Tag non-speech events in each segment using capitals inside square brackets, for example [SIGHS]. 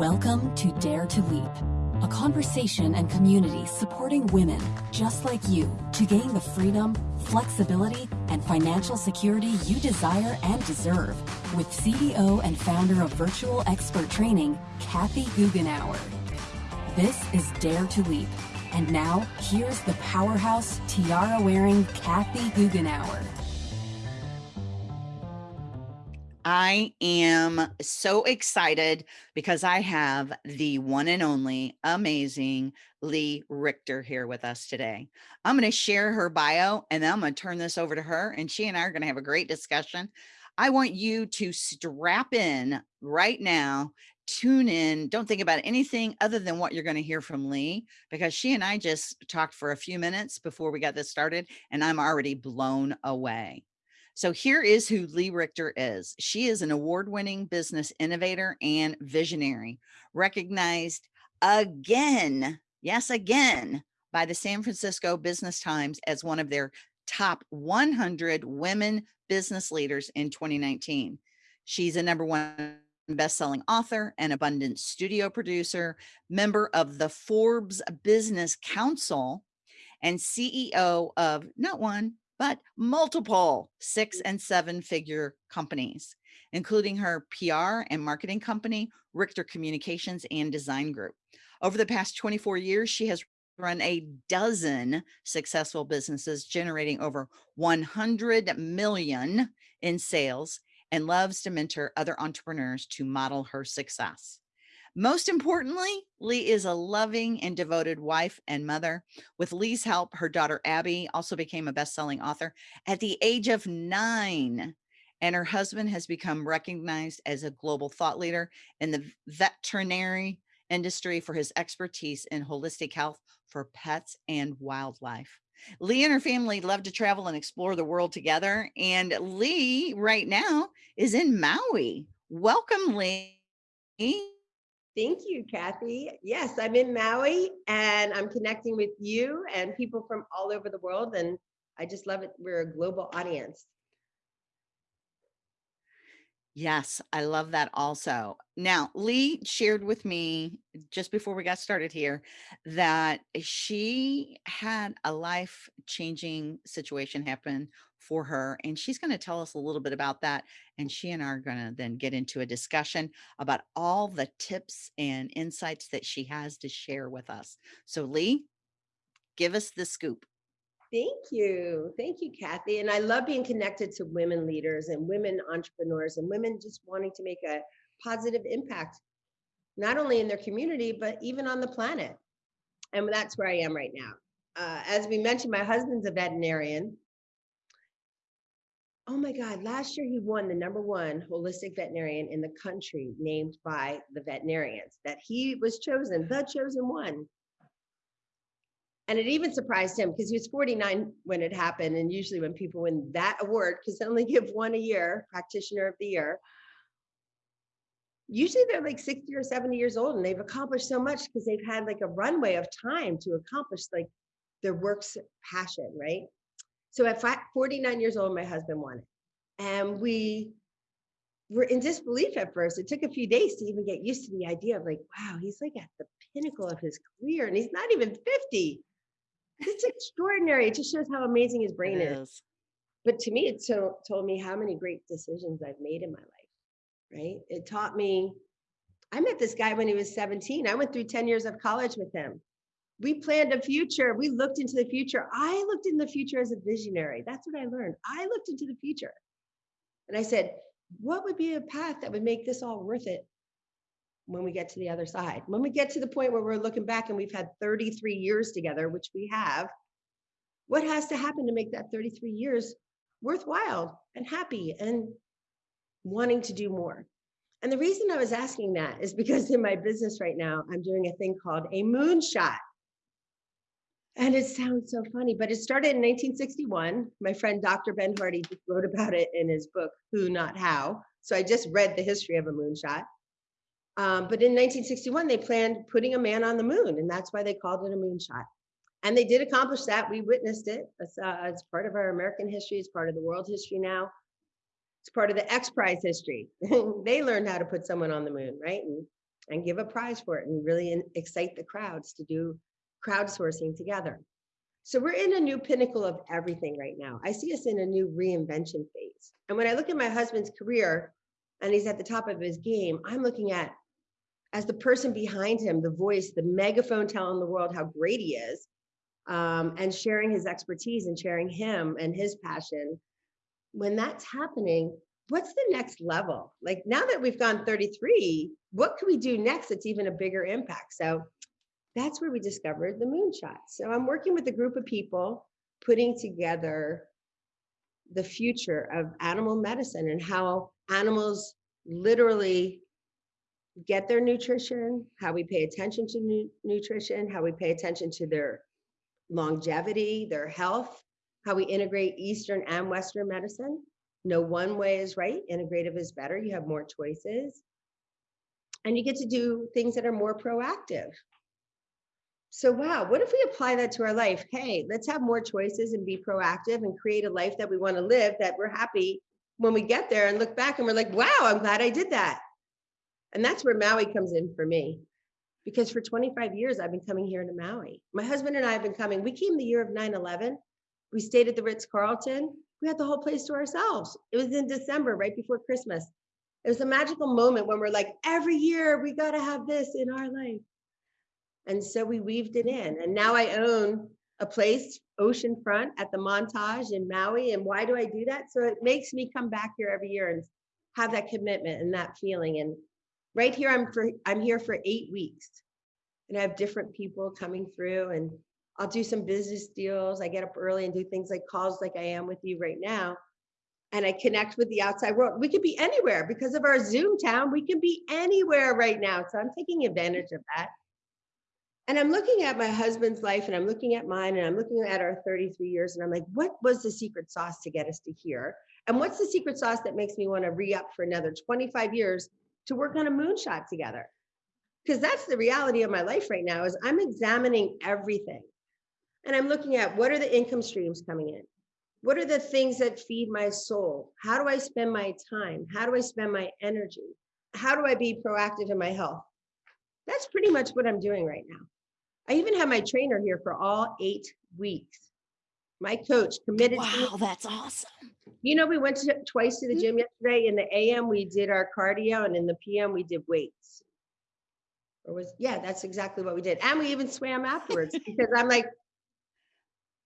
Welcome to Dare to Leap, a conversation and community supporting women just like you to gain the freedom, flexibility, and financial security you desire and deserve with CEO and founder of Virtual Expert Training, Kathy Goughenour. This is Dare to Leap. And now, here's the powerhouse tiara wearing Kathy Goughenour. I am so excited because I have the one and only amazing Lee Richter here with us today. I'm going to share her bio and then I'm going to turn this over to her and she and I are going to have a great discussion. I want you to strap in right now, tune in, don't think about anything other than what you're going to hear from Lee because she and I just talked for a few minutes before we got this started and I'm already blown away. So here is who Lee Richter is. She is an award-winning business innovator and visionary, recognized again, yes, again, by the San Francisco Business Times as one of their top 100 women business leaders in 2019. She's a number one best-selling author and abundance studio producer, member of the Forbes Business Council, and CEO of not one, but multiple six and seven figure companies, including her PR and marketing company, Richter Communications and Design Group. Over the past 24 years, she has run a dozen successful businesses generating over 100 million in sales and loves to mentor other entrepreneurs to model her success. Most importantly, Lee is a loving and devoted wife and mother. With Lee's help, her daughter Abby also became a best-selling author at the age of nine. And her husband has become recognized as a global thought leader in the veterinary industry for his expertise in holistic health for pets and wildlife. Lee and her family love to travel and explore the world together. And Lee right now is in Maui. Welcome, Lee. Thank you, Kathy. Yes, I'm in Maui and I'm connecting with you and people from all over the world. And I just love it. We're a global audience. Yes, I love that also. Now, Lee shared with me just before we got started here that she had a life changing situation happen for her. And she's going to tell us a little bit about that. And she and I are going to then get into a discussion about all the tips and insights that she has to share with us. So Lee, give us the scoop. Thank you. Thank you, Kathy. And I love being connected to women leaders and women entrepreneurs and women just wanting to make a positive impact, not only in their community, but even on the planet. And that's where I am right now. Uh, as we mentioned, my husband's a veterinarian. Oh my God, last year he won the number one holistic veterinarian in the country named by the veterinarians, that he was chosen, the chosen one. And it even surprised him because he was 49 when it happened. And usually when people win that award, because they only [LAUGHS] give one a year, practitioner of the year, usually they're like 60 or 70 years old and they've accomplished so much because they've had like a runway of time to accomplish like their work's passion, right? So at 49 years old, my husband won it. And we were in disbelief at first. It took a few days to even get used to the idea of like, wow, he's like at the pinnacle of his career and he's not even 50. It's extraordinary. It just shows how amazing his brain is. is. But to me, it so, told me how many great decisions I've made in my life, right? It taught me, I met this guy when he was 17. I went through 10 years of college with him we planned a future. We looked into the future. I looked in the future as a visionary. That's what I learned. I looked into the future. And I said, what would be a path that would make this all worth it when we get to the other side? When we get to the point where we're looking back and we've had 33 years together, which we have, what has to happen to make that 33 years worthwhile and happy and wanting to do more? And the reason I was asking that is because in my business right now, I'm doing a thing called a moonshot. And it sounds so funny, but it started in 1961. My friend Dr. Ben Hardy just wrote about it in his book, Who Not How. So I just read the history of a moonshot. Um, but in 1961, they planned putting a man on the moon, and that's why they called it a moonshot. And they did accomplish that. We witnessed it. It's, uh, it's part of our American history. It's part of the world history now. It's part of the X Prize history. [LAUGHS] they learned how to put someone on the moon, right? And and give a prize for it and really in- excite the crowds to do crowdsourcing together. So we're in a new pinnacle of everything right now. I see us in a new reinvention phase. And when I look at my husband's career and he's at the top of his game, I'm looking at as the person behind him, the voice, the megaphone telling the world how great he is, um, and sharing his expertise and sharing him and his passion. When that's happening, what's the next level? Like now that we've gone 33, what can we do next that's even a bigger impact? So that's where we discovered the moonshot. So I'm working with a group of people putting together the future of animal medicine and how animals literally get their nutrition, how we pay attention to nu- nutrition, how we pay attention to their longevity, their health, how we integrate Eastern and Western medicine. No one way is right. Integrative is better. You have more choices. And you get to do things that are more proactive. So, wow, what if we apply that to our life? Hey, let's have more choices and be proactive and create a life that we want to live that we're happy when we get there and look back and we're like, wow, I'm glad I did that. And that's where Maui comes in for me. Because for 25 years, I've been coming here to Maui. My husband and I have been coming. We came the year of 9 11. We stayed at the Ritz Carlton. We had the whole place to ourselves. It was in December, right before Christmas. It was a magical moment when we're like, every year we got to have this in our life. And so we weaved it in. And now I own a place oceanfront at the Montage in Maui. And why do I do that? So it makes me come back here every year and have that commitment and that feeling. And right here, I'm for I'm here for eight weeks. And I have different people coming through and I'll do some business deals. I get up early and do things like calls like I am with you right now. And I connect with the outside world. We could be anywhere because of our Zoom town. We can be anywhere right now. So I'm taking advantage of that. And I'm looking at my husband's life and I'm looking at mine and I'm looking at our 33 years and I'm like, what was the secret sauce to get us to here? And what's the secret sauce that makes me want to re up for another 25 years to work on a moonshot together? Because that's the reality of my life right now is I'm examining everything. And I'm looking at what are the income streams coming in? What are the things that feed my soul? How do I spend my time? How do I spend my energy? How do I be proactive in my health? That's pretty much what I'm doing right now. I even had my trainer here for all eight weeks. My coach committed. Wow, that's awesome. You know, we went to, twice to the Mm-hmm. gym yesterday. In the AM, we did our cardio, and in the PM, we did weights. Or was yeah, that's exactly what we did. And we even swam afterwards [LAUGHS] because I'm like,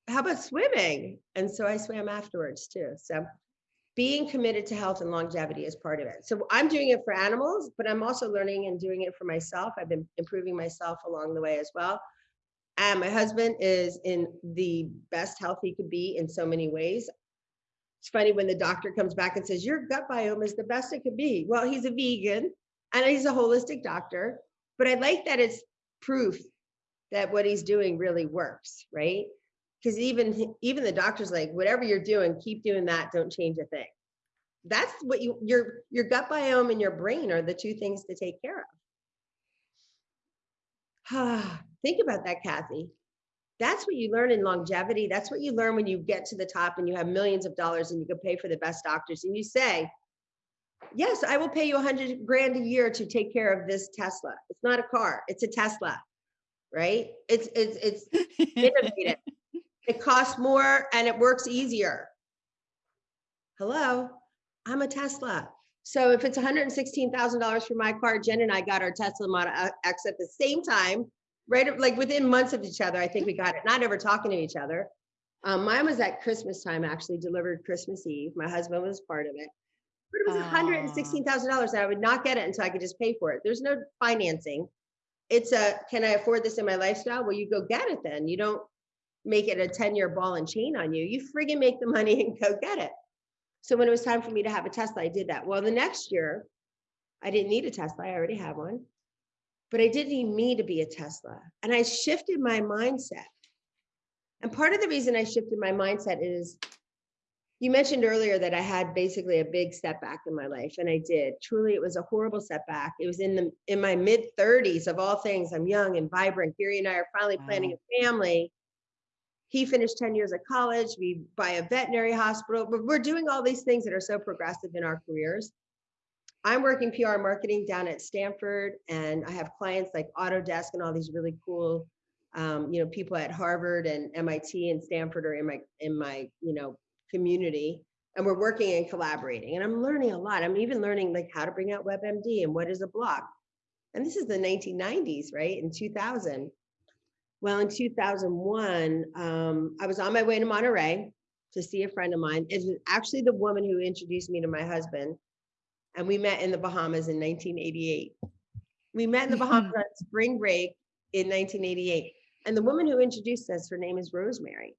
how about swimming? And so I swam afterwards too. So being committed to health and longevity is part of it. So I'm doing it for animals, but I'm also learning and doing it for myself. I've been improving myself along the way as well. And my husband is in the best health he could be in so many ways. It's funny when the doctor comes back and says, Your gut biome is the best it could be. Well, he's a vegan and he's a holistic doctor, but I like that it's proof that what he's doing really works, right? Because even even the doctor's like, whatever you're doing, keep doing that. Don't change a thing. That's what you your your gut biome and your brain are the two things to take care of. [SIGHS] [SIGHS] Think about that, Kathy. That's what you learn in longevity. That's what you learn when you get to the top and you have millions of dollars and you can pay for the best doctors. And you say, Yes, I will pay you a hundred grand a year to take care of this Tesla. It's not a car, it's a Tesla, right? It's it's it's [LAUGHS] innovative. it costs more and it works easier. Hello, I'm a Tesla. So if it's $116,000 for my car, Jen and I got our Tesla Model X at the same time, right? Like within months of each other, I think we got it, not ever talking to each other. Um, mine was at Christmas time, actually delivered Christmas Eve. My husband was part of it. But it was $116,000 and I would not get it until I could just pay for it. There's no financing. It's a, can I afford this in my lifestyle? Well, you go get it then. You don't make it a 10 year ball and chain on you. You friggin' make the money [LAUGHS] and go get it. So when it was time for me to have a Tesla, I did that. Well, the next year, I didn't need a Tesla. I already have one, but I didn't need me to be a Tesla. And I shifted my mindset. And part of the reason I shifted my mindset is you mentioned earlier that I had basically a big setback in my life, and I did. Truly, it was a horrible setback. It was in the in my mid 30s of all things. I'm young and vibrant. Gary and I are finally planning a family he finished 10 years at college we buy a veterinary hospital but we're doing all these things that are so progressive in our careers I'm working PR marketing down at Stanford, and I have clients like Autodesk and all these really cool, um, you know, people at Harvard and MIT and Stanford are in my in my you know community, and we're working and collaborating. And I'm learning a lot. I'm even learning like how to bring out WebMD and what is a blog. And this is the 1990s, right? In 2000. Well, in 2001, um, I was on my way to Monterey to see a friend of mine. It was actually the woman who introduced me to my husband and we met in the Bahamas in 1988. We met in the Bahamas mm-hmm. on spring break in 1988. And the woman who introduced us, her name is Rosemary.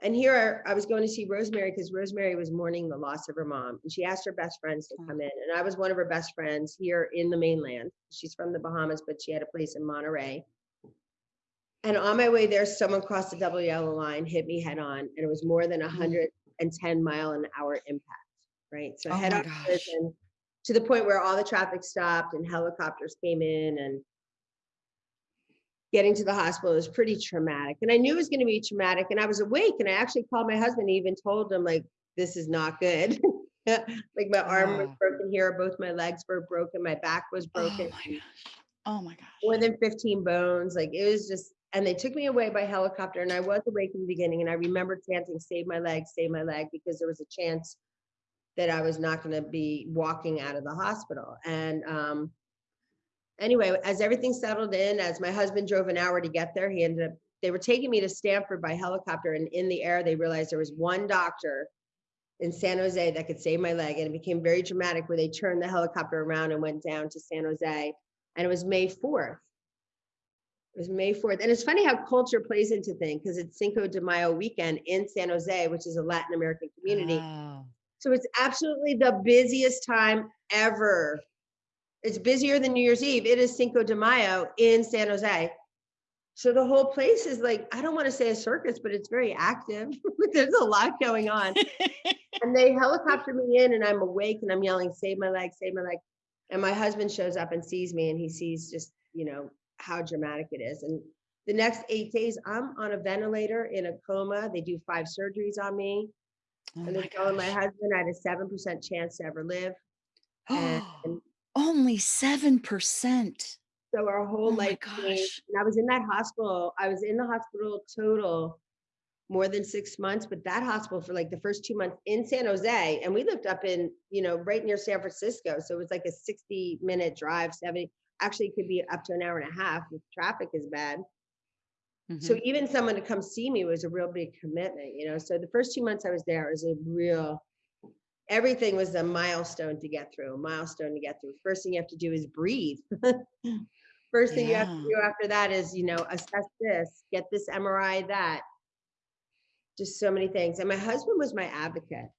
And here I was going to see Rosemary because Rosemary was mourning the loss of her mom. And she asked her best friends to come in. And I was one of her best friends here in the mainland. She's from the Bahamas, but she had a place in Monterey. And on my way there, someone crossed the double yellow line, hit me head on, and it was more than 110 mm. mile an hour impact right? So Oh head collision to the point where all the traffic stopped and helicopters came in and getting to the hospital was pretty traumatic. And I knew it was going to be traumatic. And I was awake and I actually called my husband, and even told him like, this is not good. [LAUGHS] like my arm was broken here, both my legs were broken, my back was broken. Oh broken, my gosh. Oh my gosh. more than 15 bones. Like it was just, and they took me away by helicopter. And I was awake in the beginning. And I remember chanting, save my leg, save my leg, because there was a chance that I was not going to be walking out of the hospital. And um, anyway, as everything settled in, as my husband drove an hour to get there, he ended up, they were taking me to Stanford by helicopter. And in the air, they realized there was one doctor in San Jose that could save my leg. And it became very dramatic where they turned the helicopter around and went down to San Jose. And it was May 4th. It was May 4th. And it's funny how culture plays into things because it's Cinco de Mayo weekend in San Jose, which is a Latin American community. Wow. So it's absolutely the busiest time ever. It's busier than New Year's Eve. It is Cinco de Mayo in San Jose. So the whole place is like, I don't want to say a circus, but it's very active. [LAUGHS] There's a lot going on. [LAUGHS] And they helicopter me in and I'm awake and I'm yelling, save my leg, save my leg. And my husband shows up and sees me and he sees just, you know, how dramatic it is. And the next eight days, I'm on a ventilator in a coma. They do five surgeries on me. Oh And my they're telling my husband I had a seven percent chance to ever live. And [GASPS] Only 7%. so our whole Oh my life gosh. And I was in that hospital. I was in the hospital total more than six months, but that hospital for like the first two months in San Jose. And we lived up in, you know, right near San Francisco. So it was like a 60 minute drive, 70, actually it could be up to an hour and a half if traffic is bad. So Mhm. even someone to come see me was a real big commitment, you know. So the first two months I was there was a real everything was a milestone to get through, a milestone to get through. First thing you have to do is breathe. [LAUGHS] First thing you have to do after that is, you know, assess this, get this MRI, that. Just so many things. And my husband was my advocate.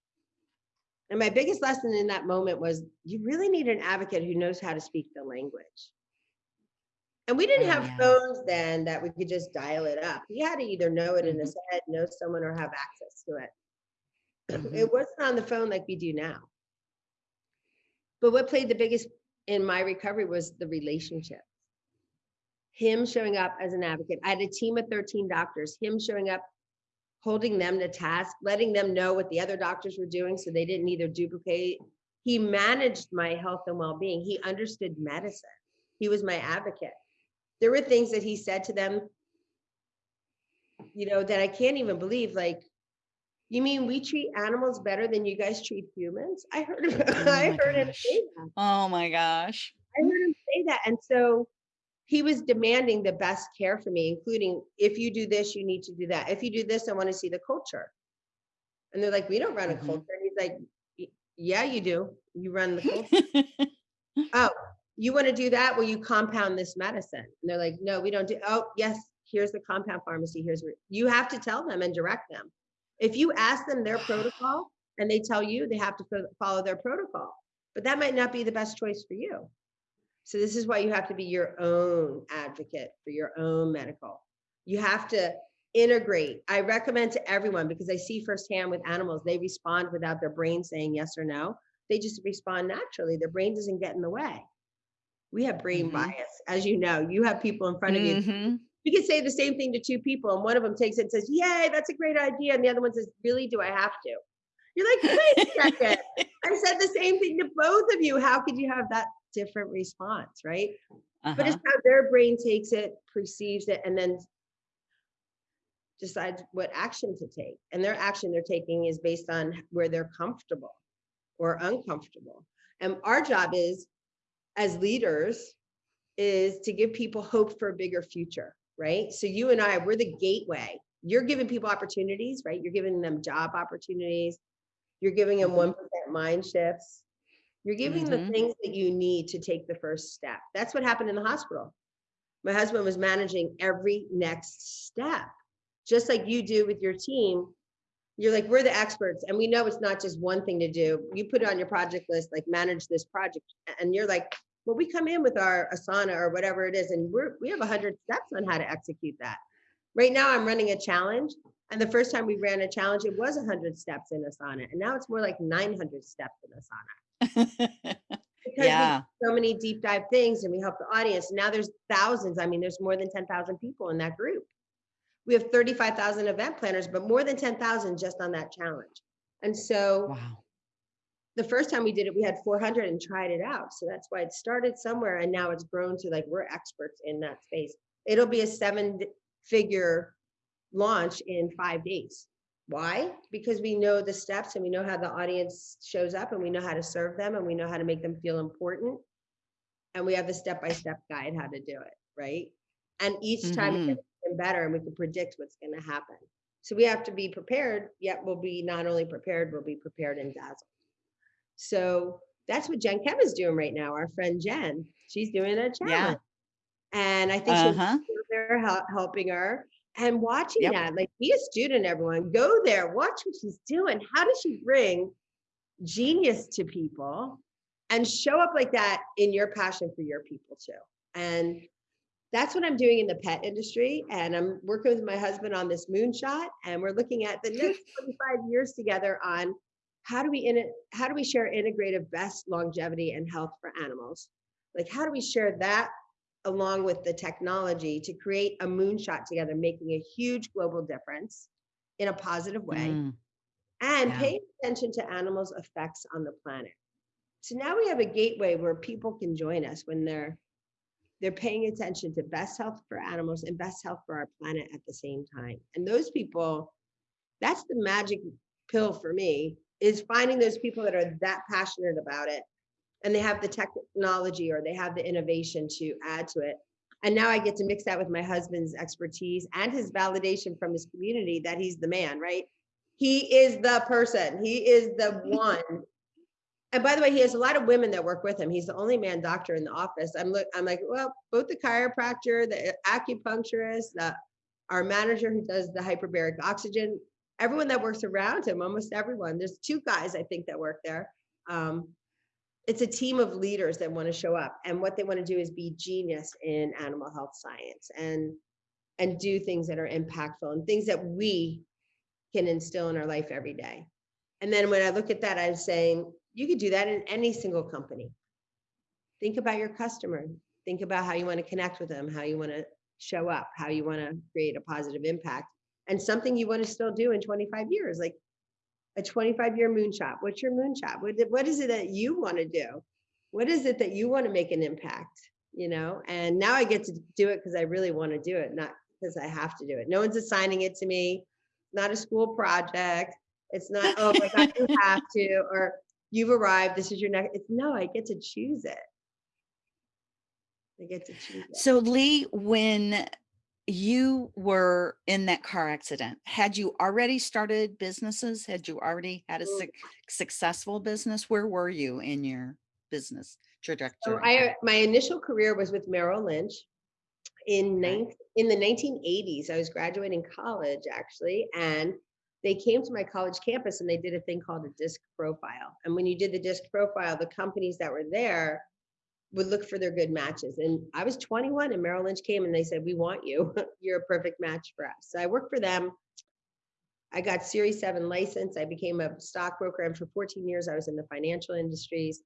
And my biggest lesson in that moment was you really need an advocate who knows how to speak the language. And we didn't Oh, have yeah. phones then that we could just dial it up. He had to either know it in his head, know someone, or have access to it. [CLEARS THROAT] Mhm. It wasn't on the phone like we do now. But what played the biggest in my recovery was the relationship. Him showing up as an advocate. I had a team of 13 doctors, him showing up, holding them to task, letting them know what the other doctors were doing so they didn't either duplicate. He managed my health and well being. He understood medicine. He was my advocate. There were things that he said to them, you know, that I can't even believe. Like, you mean we treat animals better than you guys treat humans? I heard him, [LAUGHS] Oh I my heard him gosh. say that. Oh my gosh. I heard him say that. And so he was demanding the best care for me, including if you do this, you need to do that. If you do this, I want to see the culture. And they're like, we don't run a Mhm. culture. And he's like, yeah, you do. You run the culture. [LAUGHS] oh, you want to do that? Well, you compound this medicine. And they're like, no, we don't do. Oh, yes, here's the compound pharmacy. Here's where you have to tell them and direct them. If you ask them their protocol and they tell you they have to follow their protocol, but that might not be the best choice for you. So this is why you have to be your own advocate for your own medical. You have to integrate. I recommend to everyone because I see firsthand with animals, they respond without their brain saying yes or no. They just respond naturally. Their brain doesn't get in the way. We have brain Mhm. bias, as you know. You have people in front of you. Mhm. You can say the same thing to two people, and one of them takes it and says, Yay, that's a great idea. And the other one says, Really, do I have to? You're like, wait a second. [LAUGHS] I said the same thing to both of you. How could you have that different response, right? But Uh-huh. it's how their brain takes it, perceives it, and then decides what action to take. And their action they're taking is based on where they're comfortable or uncomfortable. And our job is, as leaders, is to give people hope for a bigger future, right? So you and I, we're the gateway. You're giving people opportunities, right? You're giving them job opportunities. You're giving them Mhm. 1% mind shifts. You're giving Mhm. the things that you need to take the first step. That's what happened in the hospital. My husband was managing every next step, just like you do with your team. You're like, we're the experts, and we know it's not just one thing to do. You put it on your project list, like manage this project, and you're like, well, we come in with our Asana or whatever it is, and we're we have a hundred steps on how to execute that. Right now, I'm running a challenge, and the first time we ran a challenge, it was a hundred steps in Asana, and now it's more like 900 steps in Asana [LAUGHS] because yeah. so many deep dive things and we help the audience. Now there's thousands. I mean, there's more than 10,000 people in that group. We have 35,000 event planners, but more than 10,000 just on that challenge. And so Wow. the first time we did it, we had 400 and tried it out. So that's why it started somewhere and now it's grown to like we're experts in that space. It'll be a seven figure launch in five days. Why? Because we know the steps and we know how the audience shows up and we know how to serve them and we know how to make them feel important. And we have the step by step guide how to do it, right? And each time it mm-hmm. Even better and we can predict what's going to happen. So we have to be prepared, yet we'll be not only prepared, we'll be prepared and dazzled. So that's what Jen Kev is doing right now. Our friend Jen, she's doing a challenge. And I think she's Uh-huh. they're helping her and watching Yep. that. Like, be a student, everyone. Go there, watch what she's doing. How does she bring genius to people and show up like that in your passion for your people too? And that's what I'm doing in the pet industry. And I'm working with my husband on this moonshot, and we're looking at the next [LAUGHS] 25 years together on how do we in it, how do we share integrative best longevity and health for animals? Like, how do we share that along with the technology to create a moonshot together, making a huge global difference in a positive way Mm. and Yeah. paying attention to animals' effects on the planet. So now we have a gateway where people can join us when they're they're paying attention to best health for animals and best health for our planet at the same time. And those people, that's the magic pill for me, is finding those people that are that passionate about it and they have the technology or they have the innovation to add to it. And now I get to mix that with my husband's expertise and his validation from his community that he's the man, right? He is the person. He is the [LAUGHS] one. And by the way, he has a lot of women that work with him. He's the only man doctor in the office. I'm look, I'm like, well, both the chiropractor, the acupuncturist, the our manager who does the hyperbaric oxygen, everyone that works around him, almost everyone. There's two guys I think that work there. Um, it's a team of leaders that want to show up, and what they want to do is be genius in animal health science and and do things that are impactful and things that we can instill in our life every day. And then when I look at that, I'm saying you could do that in any single company. Think about your customer. Think about how you want to connect with them, how you want to show up, how you want to create a positive impact, and something you want to still do in 25 years, like a 25 year moonshot. What's your moonshot? What, what is it that you want to do? What is it that you want to make an impact? You know, and now I get to do it because I really want to do it, not because I have to do it. No one's assigning it to me. Not a school project. It's not, oh my God, you have to, or you've arrived. This is your next. It's no, I get to choose it. I get to choose it. So Lee, when you were in that car accident, had you already started businesses? Had you already had a suc successful business? Where were you in your business So trajectory? I, my initial career was with Merrill Lynch in Okay. in the 1980s. I was graduating college actually, and they came to my college campus and they did a thing called a disc profile. And when you did the disc profile, the companies that were there would look for their good matches. And I was 21 and Merrill Lynch came and they said, "We want you. [LAUGHS] You're a perfect match for us." So I worked for them. I got Series 7 license. I became a stockbroker and for 14 years I was in the financial industries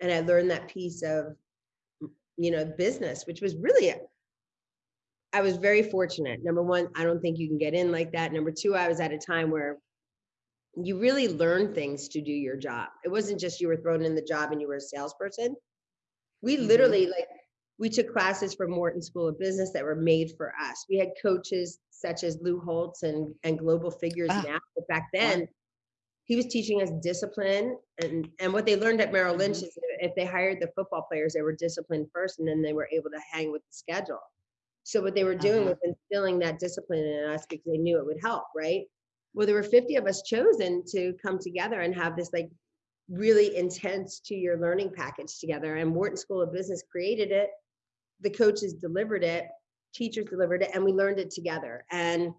and I learned that piece of you know business which was really I was very fortunate. Number one, I don't think you can get in like that. Number two, I was at a time where you really learn things to do your job. It wasn't just you were thrown in the job and you were a salesperson. We Mhm. literally like we took classes from Wharton School of Business that were made for us. We had coaches such as Lou Holtz and and Global Figures Ah, now, but back wow. then he was teaching us discipline and and what they learned at Merrill Lynch Mhm. is if they hired the football players, they were disciplined first and then they were able to hang with the schedule. So what they were doing Uh-huh. was instilling that discipline in us because they knew it would help, right? Well, there were 50 of us chosen to come together and have this like really intense two-year learning package together. And Wharton School of Business created it. The coaches delivered it, teachers delivered it, and we learned it together. And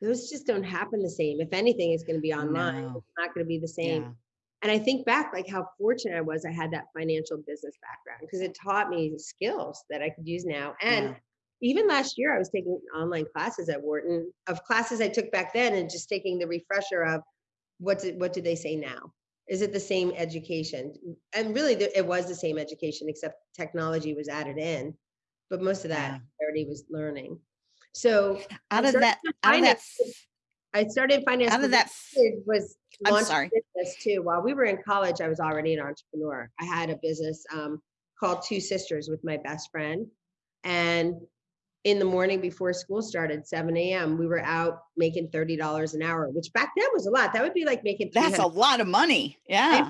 those just don't happen the same. If anything, it's going to be online. No. It's not going to be the same. Yeah. And I think back like how fortunate I was I had that financial business background because it taught me skills that I could use now. And Yeah. Even last year I was taking online classes at Wharton of classes I took back then and just taking the refresher of what did what do they say now? Is it the same education? And really the- it was the same education except technology was added in. But most of that Yeah. Already was learning. So Out of that, out of that, I started finance. out of that, was I'm sorry. business too. While we were in college, I was already an entrepreneur. I had a business um, called Two Sisters with my best friend. And in the morning before school started, 7 a.m., we were out making $30 an hour, which back then was a lot. That would be like making That's a lot of money. Yeah.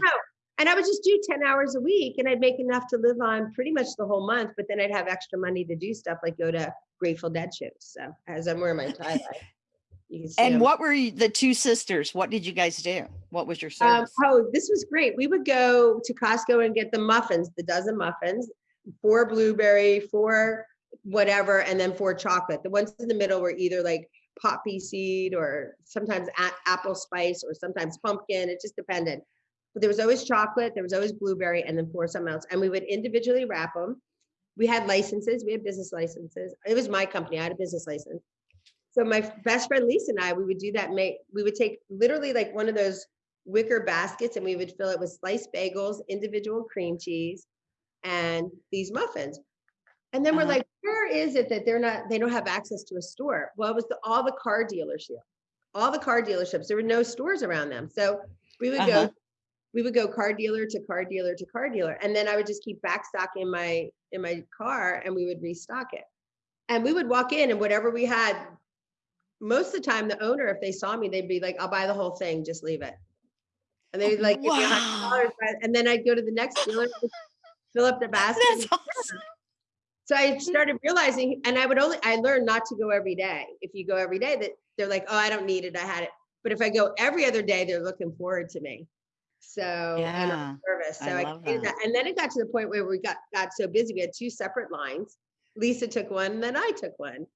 And I would just do 10 hours a week and I'd make enough to live on pretty much the whole month, but then I'd have extra money to do stuff like go to Grateful Dead shows. So as I'm wearing my tie [LAUGHS] dye, you can see And I'm- what were you, the two sisters? What did you guys do? What was your Um, oh, this was great. We would go to Costco and get the muffins, the dozen muffins, four blueberry, four whatever, and then four chocolate. The ones in the middle were either like poppy seed or sometimes apple spice or sometimes pumpkin. It just depended. But there was always chocolate, there was always blueberry, and then four something else. And we would individually wrap them. We had licenses, we had business licenses. It was my company, I had a business license. So my best friend Lisa and I, we would do that. Make we would take literally like one of those wicker baskets and we would fill it with sliced bagels, individual cream cheese, and these muffins. And then we're Uh-huh. like, where is it that they're not, they don't have access to a store? Well, it was the, all the car dealership, all the car dealerships. There were no stores around them. So we would Uh-huh. go, we would go car dealer to car dealer to car dealer. And then I would just keep backstocking my, in my car and we would restock it. And we would walk in and whatever we had, most of the time, the owner, if they saw me, they'd be like, I'll buy the whole thing, just leave it. And they'd like, give me hundred dollars, and then I'd go to the next dealer, fill up the [LAUGHS] basket. Awesome. So I mm-hmm. started realizing, and I would only, I learned not to go every day. If you go every day, that they're like, oh, I don't need it, I had it. But if I go every other day, they're looking forward to me. So, and Yeah, I'm service. So I I, love that. that. And then it got to the point where we got, got so busy, we had two separate lines. Lisa took one, and then I took one.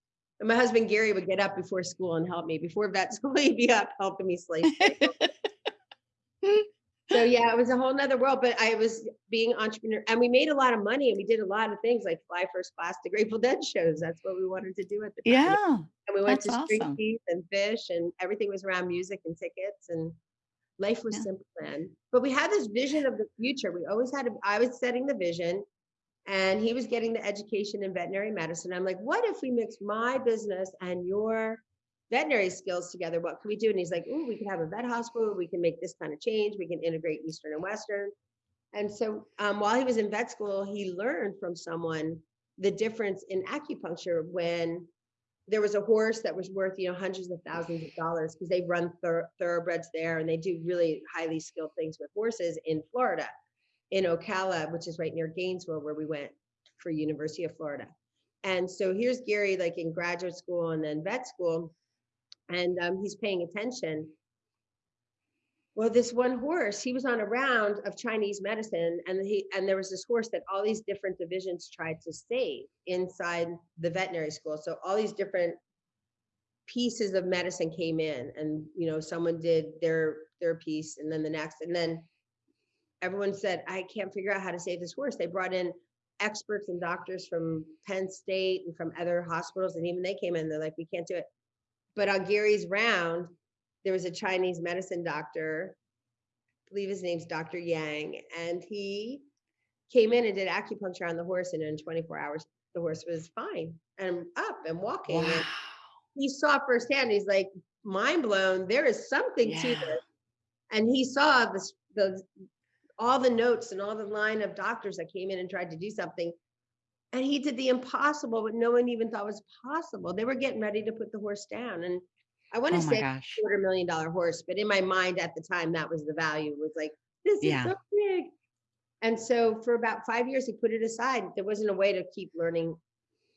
And my husband Gary would get up before school and help me. Before vet school, [LAUGHS] he'd be up helping me slice. [LAUGHS] So yeah, it was a whole nother world, but I was being entrepreneur and we made a lot of money and we did a lot of things like fly first class to Grateful Dead shows. That's what we wanted to do at the time. yeah. And we went to Street awesome. Teeth and Phish and everything was around music and tickets and life was Yeah. simple then. But we had this vision of the future. We always had, a, I was setting the vision and he was getting the education in veterinary medicine. I'm like, what if we mix my business and your veterinary skills together? What can we do? And he's like, oh, we can have a vet hospital. We can make this kind of change. We can integrate Eastern and Western. And so um, while he was in vet school, he learned from someone the difference in acupuncture when there was a horse that was worth, you know, hundreds of thousands of dollars because they run thor- thoroughbreds there and they do really highly skilled things with horses in Florida, in Ocala, which is right near Gainesville, where we went for University of Florida. And so here's Gary, like in graduate school and then vet school, and um, he's paying attention. Well, this one horse, he was on a round of Chinese medicine, and he and there was this horse that all these different divisions tried to save inside the veterinary school. So all these different pieces of medicine came in, and you know, someone did their their piece, and then the next, and then everyone said, "I can't figure out how to save this horse." They brought in experts and doctors from Penn State and from other hospitals, and even they came in. They're like, "We can't do it." But on Gary's round, there was a Chinese medicine doctor, I believe his name's Dr. Yang, and he came in and did acupuncture on the horse, and in 24 hours, the horse was fine and up and walking. And Wow. he saw firsthand, he's like, mind blown, there is something to this. And he saw this, the, all the notes and all the line of doctors that came in and tried to do something. And he did the impossible, what no one even thought was possible. They were getting ready to put the horse down. And I want to Oh say gosh. quarter million dollar horse, but in my mind at the time, that was the value was like, this is so big. And so for about five years, he put it aside. There wasn't a way to keep learning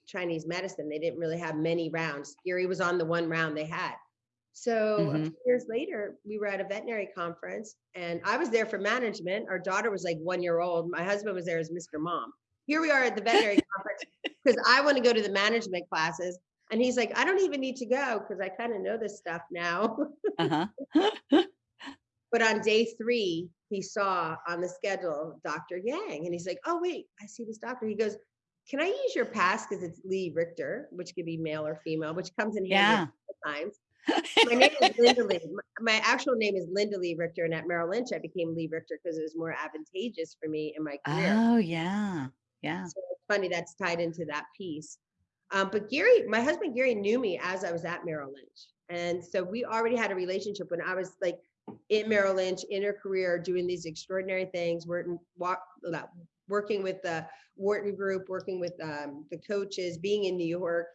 Chinese medicine. They didn't really have many rounds. Gary was on the one round they had. So a Mhm. few years later, we were at a veterinary conference and I was there for management. Our daughter was like one year old. My husband was there as Mr. Mom. Here we are at the veterinary [LAUGHS] conference because I want to go to the management classes. And he's like, I don't even need to go because I kind of know this stuff now. Uh-huh. [LAUGHS] But on day three, he saw on the schedule Dr. Yang, and he's like, "Oh wait, I see this doctor." He goes, "Can I use your pass because it's Lee Richter, which could be male or female, which comes in handy Yeah. times." My name is Linda Lee. My- actual name is Linda Lee Richter, and at Merrill Lynch, I became Lee Richter because it was more advantageous for me in my career. Oh, yeah. Yeah. So it's funny that's tied into that piece. Um, but Gary, my husband Gary knew me as I was at Merrill Lynch. And so we already had a relationship when I was like in Merrill Lynch in her career, doing these extraordinary things, working, working with the Wharton Group, working with um, the coaches, being in New York,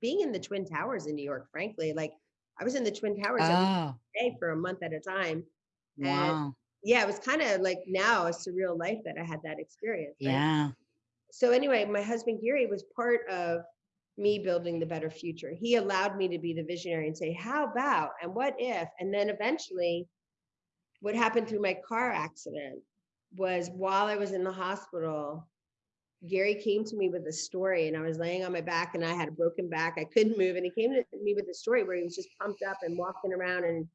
being in the Twin Towers in New York, frankly. Like I was in the Twin Towers Oh, day for a month at a time. And wow. yeah, it was kind of like now a surreal life that I had that experience. right? Yeah. So anyway, my husband Gary was part of me building the better future. He allowed me to be the visionary and say, how about and what if? And then eventually, what happened through my car accident was while I was in the hospital, Gary came to me with a story and I was laying on my back and I had a broken back. I couldn't move. And he came to me with a story where he was just pumped up and walking around. And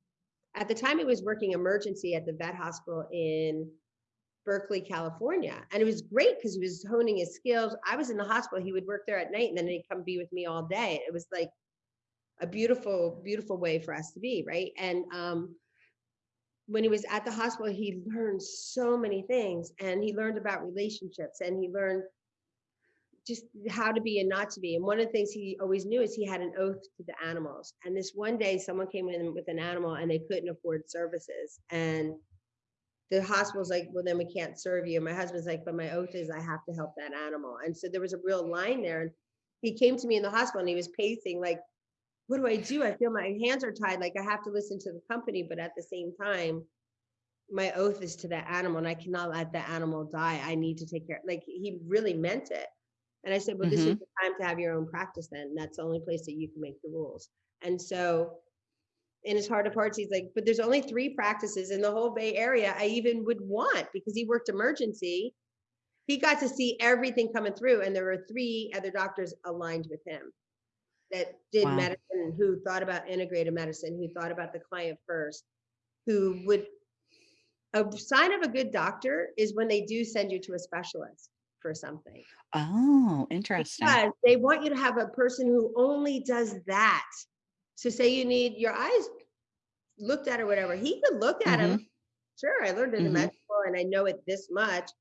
at the time, he was working emergency at the vet hospital in Berkeley, California. And it was great because he was honing his skills. I was in the hospital. He would work there at night and then he'd come be with me all day. It was like a beautiful, beautiful way for us to be. Right. And um, when he was at the hospital, he learned so many things and he learned about relationships and he learned just how to be and not to be. And one of the things he always knew is he had an oath to the animals. And this one day, someone came in with an animal and they couldn't afford services. And the hospital's like, well, then we can't serve you. My husband's like, but my oath is I have to help that animal. And so there was a real line there. And he came to me in the hospital and he was pacing, like, what do I do? I feel my hands are tied. Like I have to listen to the company, but at the same time, my oath is to that animal and I cannot let the animal die. I need to take care. Like he really meant it. And I said, well, this is mm-hmm. the time to have your own practice then. That's the only place that you can make the rules. And so in his heart of hearts, he's like, but there's only three practices in the whole Bay Area I even would want because he worked emergency. He got to see everything coming through, and there were three other doctors aligned with him that did Wow. medicine, who thought about integrated medicine, who thought about the client first, who would. A sign of a good doctor is when they do send you to a specialist for something Oh, interesting. because they want you to have a person who only does that. So say you need your eyes looked at or whatever, he could look at them. Sure, I learned Mhm. med school and I know it this much,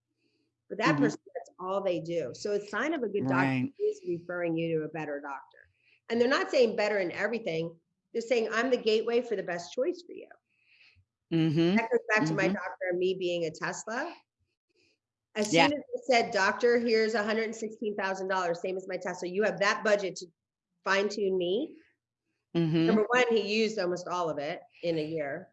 but that Mhm. person, that's all they do. So a sign of a good doctor Right. is referring you to a better doctor. And they're not saying better in everything. They're saying I'm the gateway for the best choice for you. Mm-hmm. That goes back to my Mhm. doctor and me being a Tesla. As Yeah. soon as I said, doctor, here's $116,000, same as my Tesla, you have that budget to fine tune me. Mm-hmm. Number one, he used almost all of it in a year.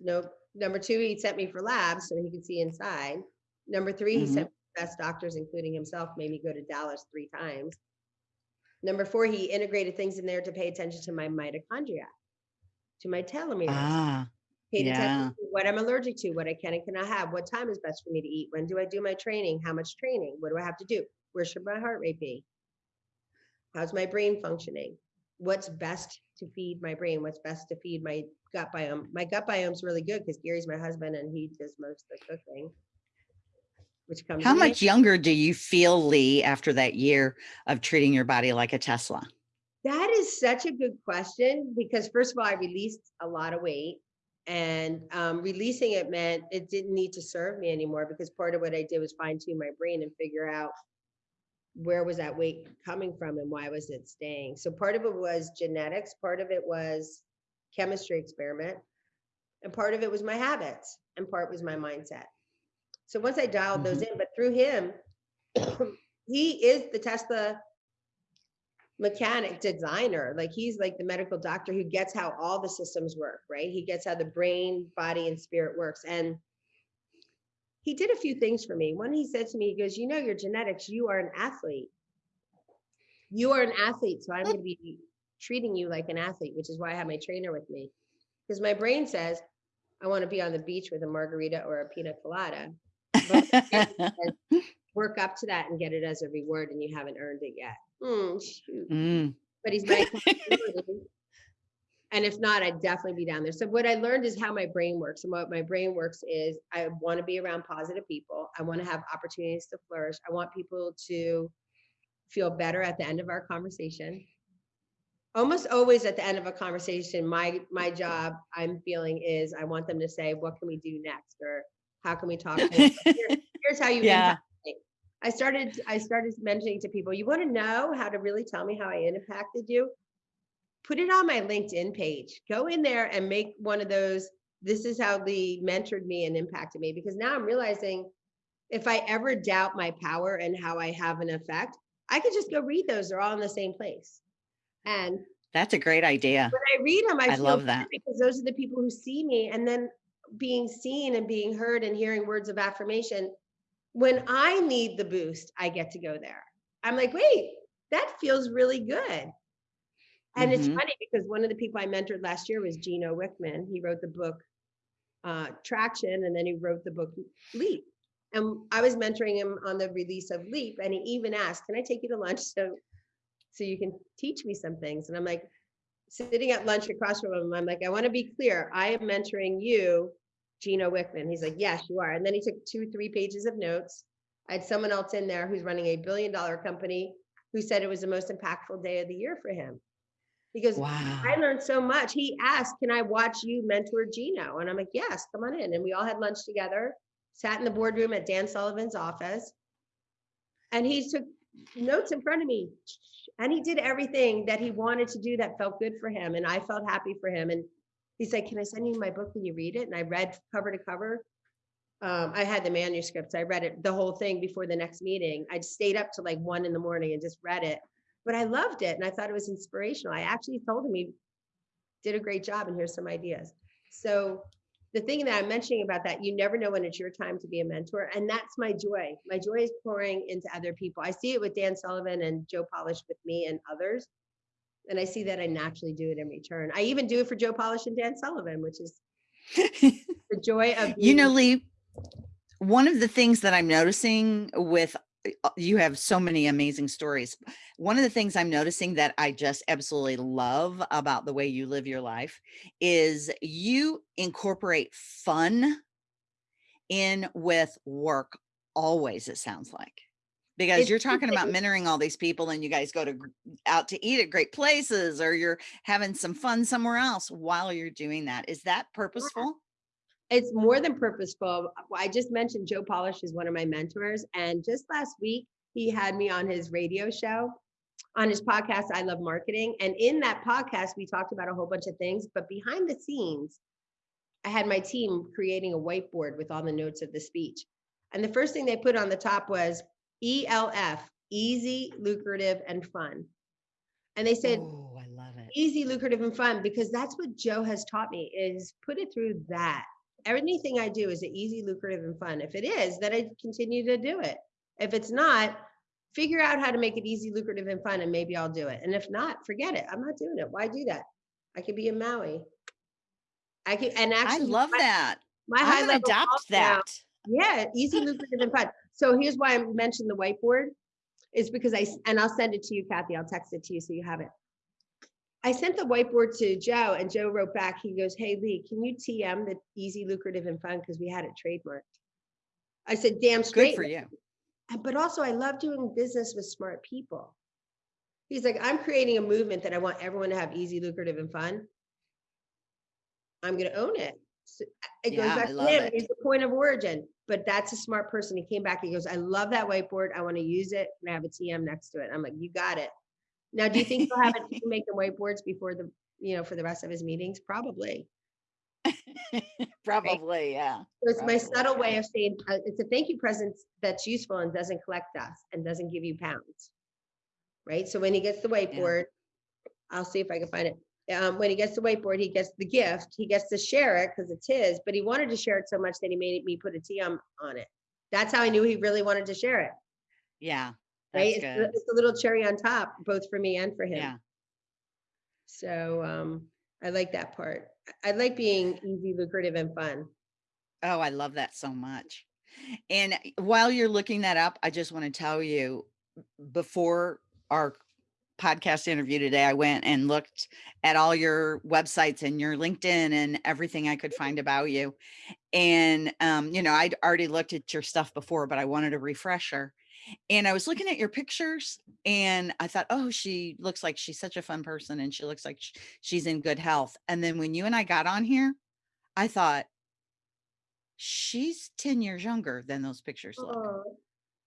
Nope. Number two, he sent me for labs so he could see inside. Number three, he Mhm. sent best doctors, including himself, made me go to Dallas three times. Number four, he integrated things in there to pay attention to my mitochondria, to my telomeres Ah, paid Yeah. attention to what I'm allergic to, what I can and cannot have, what time is best for me to eat, when do I do my training, how much training, what do I have to do, where should my heart rate be? How's my brain functioning? What's best to feed my brain? What's best to feed my gut biome? My gut biome's really good because Gary's my husband and he does most of the cooking. Which comes how much handy. younger do you feel, Lee, after that year of treating your body like a Tesla? That is such a good question because first of all, I released a lot of weight and um, releasing it meant it didn't need to serve me anymore because part of what I did was fine tune my brain and figure out where was that weight coming from and why was it staying. So part of it was genetics, part of it was chemistry experiment, and part of it was my habits, and part was my mindset. So once I dialed those Mm-hmm. in, but through him, [CLEARS THROAT] he is the Tesla mechanic designer. Like he's like the medical doctor who gets how all the systems work, right? He gets how the brain, body, and spirit works. And he did a few things for me. One, he said to me, he goes, You know, your genetics, you are an athlete. You are an athlete. So I'm going to be treating you like an athlete, which is why I have my trainer with me. Because my brain says, I want to be on the beach with a margarita or a pina colada. [LAUGHS] Work up to that and get it as a reward, and you haven't earned it yet. Shoot. Mm. But he's [LAUGHS] my accountability. And if not, I'd definitely be down there. So what I learned is how my brain works. And what my brain works is I want to be around positive people. I want to have opportunities to flourish. I want people to feel better at the end of our conversation. Almost always at the end of a conversation, my my job I'm feeling is I want them to say, what can we do next? Or how can we talk? [LAUGHS] Here- here's how you Yeah. I started I started mentioning to people, you want to know how to really tell me how I impacted you? Put it on my LinkedIn page. Go in there and make one of those. This is how Lee mentored me and impacted me. Because now I'm realizing if I ever doubt my power and how I have an effect, I could just go read those. They're all in the same place. And That's a great idea. when I read them, I, I love that. because those are the people who see me and then being seen and being heard and hearing words of affirmation. When I need the boost, I get to go there. I'm like, wait, that feels really good. And it's Mhm. funny because one of the people I mentored last year was Gino Wickman. He wrote the book uh, Traction and then he wrote the book Leap. And I was mentoring him on the release of Leap, and he even asked, "Can I take you to lunch so so you can teach me some things?" And I'm like, sitting at lunch across from him, I'm like, "I want to be clear. I am mentoring you, Gino Wickman." He's like, "Yes, you are." And then he took two, three pages of notes. I had someone else in there who's running a billion dollar company who said it was the most impactful day of the year for him because Wow. I learned so much. He asked, Can I watch you mentor Gino? And I'm like, Yes, come on in. And we all had lunch together, sat in the boardroom at Dan Sullivan's office. And he took notes in front of me. And he did everything that he wanted to do that felt good for him. And I felt happy for him. And he's like, Can I send you my book? Can you read it? And I read cover to cover. Um, I had the manuscripts. I read it the whole thing before the next meeting. I stayed up to like one in the morning and just read it but I loved it and I thought it was inspirational. I actually told him he did a great job and here's some ideas. So the thing that I'm mentioning about that, you never know when it's your time to be a mentor. And that's my joy. My joy is pouring into other people. I see it with Dan Sullivan and Joe Polish with me and others. And I see that I naturally do it in return. I even do it for Joe Polish and Dan Sullivan, which is [LAUGHS] the joy of you know, Lee, one of the things that I'm noticing with Eh, uh, you have so many amazing stories. One of the things I'm noticing that I just absolutely love about the way you live your life is you incorporate fun in with work always, it sounds like. Because It's you're talking about mentoring all these people and you guys go to out to eat at great places or you're having some fun somewhere else while you're doing that. Is that purposeful? It's more than purposeful. I just mentioned Joe Polish is one of my mentors, and just last week he had me on his radio show, on his podcast. I love marketing, and in that podcast we talked about a whole bunch of things. But behind the scenes, I had my team creating a whiteboard with all the notes of the speech, and the first thing they put on the top was ELF, easy, lucrative, and fun. And they said, Oh, I love it. easy, lucrative, and fun because that's what Joe has taught me is put it through that. Anything I do is it easy, lucrative, and fun. If it is, then I continue to do it. If it's not, figure out how to make it easy, lucrative, and fun, and maybe I'll do it. And if not, forget it. I'm not doing it. Why do that? I could be in Maui. I could, and actually, I love my, that. My I'm high level adopt golf now- that. yeah, easy, lucrative, and fun. So here's why I mentioned the whiteboard is because I and I'll send it to you, Kathy. I'll text it to you so you have it. I sent the whiteboard to Joe and Joe wrote back, he goes, Hey Lee, can you TM the easy, lucrative, and fun? Because we had it trademarked. I said, damn Good straight. for you. Uh, but also I love doing business with smart people. He's like, I'm creating a movement that I want everyone to have easy, lucrative, and fun. I'm gonna own it. So, uh, It goes Yeah, back I to him. it. He's the point of origin, but that's a smart person. He came back, he goes, I love that whiteboard. I want to use it and I have a TM next to it. I'm like, you got it. Now, do you think he'll have it [LAUGHS] keep making whiteboards before the, you know, for the rest of his meetings? Probably. [LAUGHS] Probably, yeah. So it's my subtle way of saying, uh, it's a thank you present that's useful and doesn't collect dust and doesn't give you pounds. Right? So when he gets the whiteboard, I'll see if I can find it. Um, when he gets the whiteboard, he gets the gift, he gets to share it because it's his, but he wanted to share it so much that he made me put a T on, on it. That's how I knew he really wanted to share it, Yeah. Right? It's, the- it's a little cherry on top, both for me and for him. Yeah. So, um, I like that part. I I like being easy, lucrative and fun. Oh, I love that so much. And while you're looking that up, I just want to tell you before our podcast interview today, I went and looked at all your websites and your LinkedIn and everything I could find about you. And, um, you know, I'd already looked at your stuff before, but I wanted a refresher. And I was looking at your pictures and I thought, oh, she looks like she's such a fun person and she looks like she's in good health. And then when you and I got on here, I thought, she's 10 years younger than those pictures look. Oh,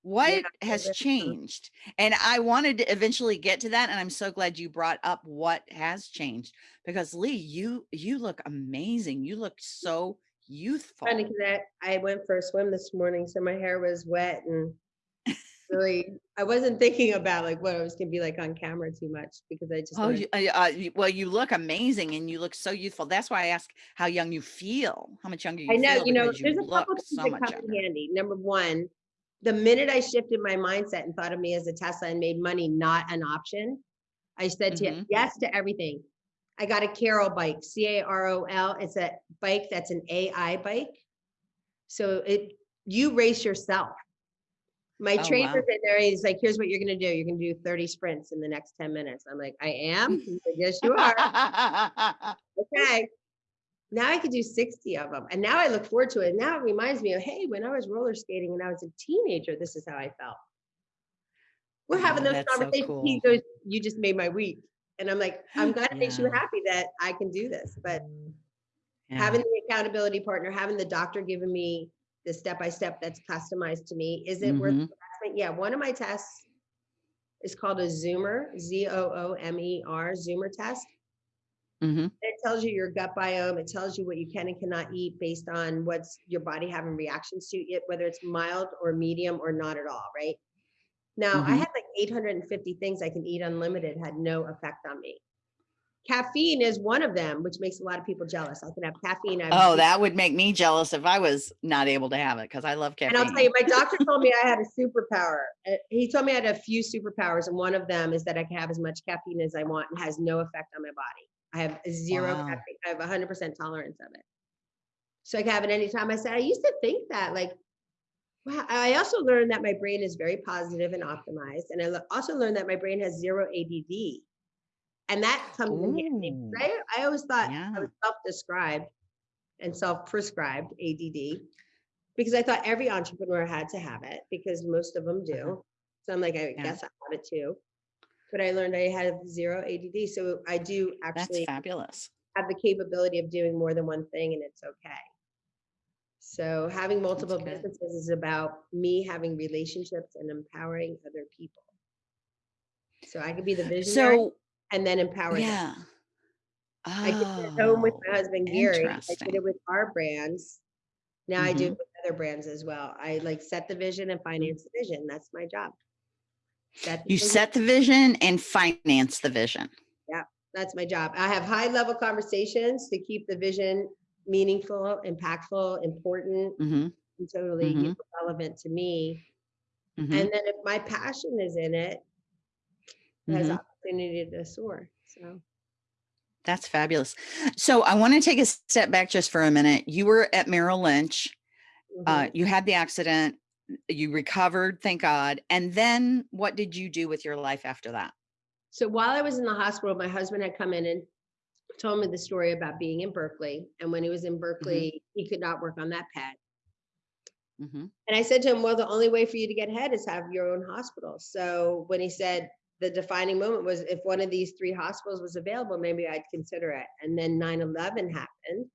What I has changed? And I wanted to eventually get to that. And I'm so glad you brought up what has changed because Lee, you you look amazing. You look so youthful. Funny because I, I went for a swim this morning, so my hair was wet and really, I wasn't thinking about like what I was gonna be like on camera too much because I just. Oh, you, uh, uh, you- well, you look amazing and you look so youthful. That's why I ask how young you feel, how much younger you I know, feel you know, there's you a couple things so that come in younger. handy. Number one, the minute I shifted my mindset and thought of me as a Tesla and made money not an option, I said to Mhm. yes to everything. I got a Carol bike, C A R O L. It's a bike that's an AI bike. So it you race yourself. My Oh, trainer's wow. in there. He's like, "Here's what you're gonna do. You're gonna do 30 sprints in the next 10 minutes." I'm like, "I am." [LAUGHS] Like, "Yes, you are." okay. Now I could do 60 of them. And now I look forward to it. Now it reminds me of, hey, when I was roller skating and I was a teenager, this is how I felt. We're having Oh, those that's so conversations. He goes, you just made my week. And I'm like, I'm glad it makes you happy that I can do this. But Yeah. having the accountability partner, having the doctor giving me the step-by-step that's customized to me, is it worth the Mhm. investment? Yeah, one of my tests is called a Zoomer, Z O O M E R, Zoomer test. Mhm. It tells you your gut biome. It tells you what you can and cannot eat based on what's your body having reactions to it, whether it's mild or medium or not at all, right? Now, I Mhm. had like 850 things I can eat unlimited, had no effect on me. Caffeine is one of them, which makes a lot of people jealous. I can have caffeine. I have Oh, that would make me jealous if I was not able to have it because I love caffeine. And. I'll tell you, my doctor told me I had a superpower. Uh, He told me I had a few superpowers, and one of them is that I can have as much caffeine as I want and has no effect on my body. I have zero Wow. caffeine. I have 100% tolerance of it. So I can have it anytime. I said, I used to think that, like, wow. I also learned that my brain is very positive and optimized. And I also learned that my brain has zero ADD. And that comes in handy. Right? I always thought I Yeah. self-described and self-prescribed ADD because I thought every entrepreneur had to have it because most of them do. Uh-huh. So I'm like, I Yeah. guess I have it too. But I learned I have zero ADD. So I do That's actually fabulous. have the capability of doing more than one thing and it's okay. So having multiple businesses is about me having relationships and empowering other people. So I could be the visionary So, and then empower them. yeah. I did it at home with Oh, my husband Gary. I did it with our brands. Now I do it with other brands as well. I like set the vision and finance the vision. That's my job. Set You vision, set the vision and finance the vision. Yeah, that's my job. I have high level conversations to keep the vision meaningful, impactful, important, Mhm, and totally Mhm. relevant to me. mhm, And then if my passion is in it, it to soar. So That's fabulous. So I want to take a step back just for a minute. You were at Merrill Lynch. Uh, mhm. you had the accident. You recovered, thank God. And then what did you do with your life after that? So while I was in the hospital, my husband had come in and told me the story about being in Berkeley. And when he was in Berkeley, he could not work on that pet. Mhm, And I said to him, Well, the only way for you to get ahead is have your own hospital. So when he said the defining moment was if one of these three hospitals was available, maybe I'd consider it. And then 9 11 happened.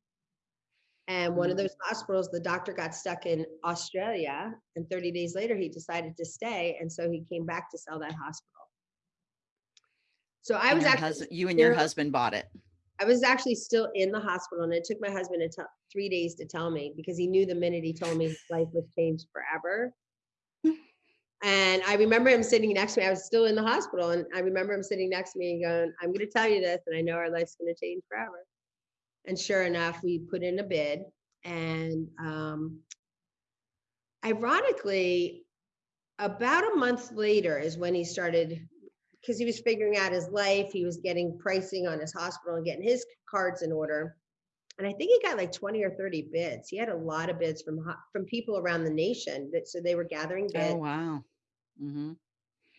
And one of Mm. those hospitals, the doctor got stuck in Australia. And 30 days later, he decided to stay. And so he came back to sell that hospital. So I and was actually husband, you and your husband bought it. I was actually still in the hospital and it took my husband a t- three days to tell me because he knew the minute he told me his life was changed forever. And I remember him sitting next to me. I was still in the hospital, and I remember him sitting next to me and going, I'm going to tell you this, and I know our life's going to change forever. And sure enough, we put in a bid. And um, ironically, about a month later is when he started, because he was figuring out his life, he was getting pricing on his hospital and getting his cards in order. And I think he got like 20 or 30 bids. He had a lot of bids from from people around the nation that so they were gathering bids. Oh, wow. Hmm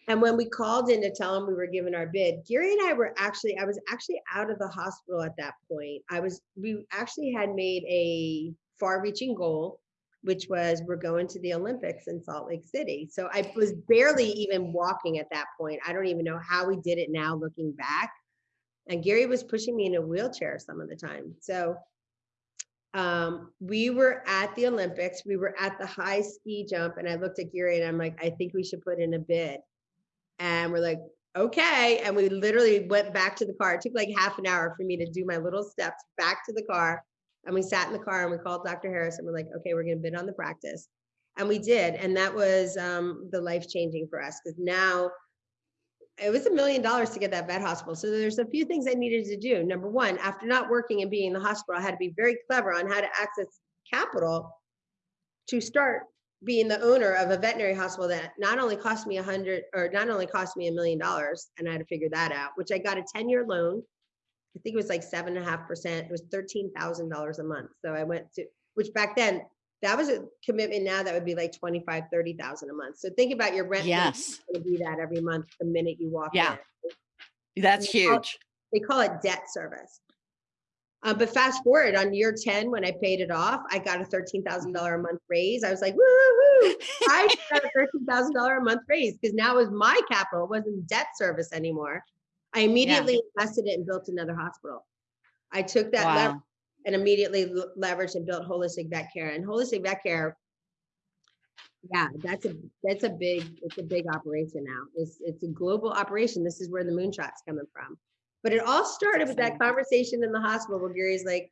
And when we called in to tell him we were giving our bid, Gary and I were actually, I was actually out of the hospital at that point. I was, we actually had made a far reaching goal, which was we're going to the Olympics in Salt Lake City. So I was barely even walking at that point. I don't even know how we did it now looking back. And Gary was pushing me in a wheelchair some of the time. So um, we were at the Olympics, we were at the high ski jump, and I looked at Gary and I'm like, I think we should put in a bid. And we're like, okay. And we literally went back to the car. It took like half an hour for me to do my little steps back to the car. And we sat in the car and we called Dr. Harris and we're like, okay, we're going to bid on the practice. And we did. And that was um, the life changing for us because now it was a million dollars to get that vet hospital. So there's a few things I needed to do. Number one, after not working and being in the hospital, I had to be very clever on how to access capital to start being the owner of a veterinary hospital that not only cost me a hundred or not only cost me a million dollars, and I had to figure that out, which I got a 10-year loan. I think it was like seven and a half percent. It was thirteen thousand dollars a month. So I went to which back then that was a commitment now that would be like 25, 30,000 a month. So think about your rent. Yes. Going to be that every month the minute you walk Yeah. in That's they call- huge. they call it debt service. Uh, but fast forward on year 10, when I paid it off, I got a $13,000 a month raise. I was like, woo, woo, woo. I [LAUGHS] got a $13,000 a month raise because now it was my capital. It wasn't debt service anymore. I immediately invested it and built another hospital. I took that Wow. And immediately leveraged and built holistic vet care and holistic vet care. Yeah, that's a, that's a big, it's a big operation now. It's, it's a global operation. This is where the moonshot's coming from. But it all started with that conversation in the hospital where Gary's like,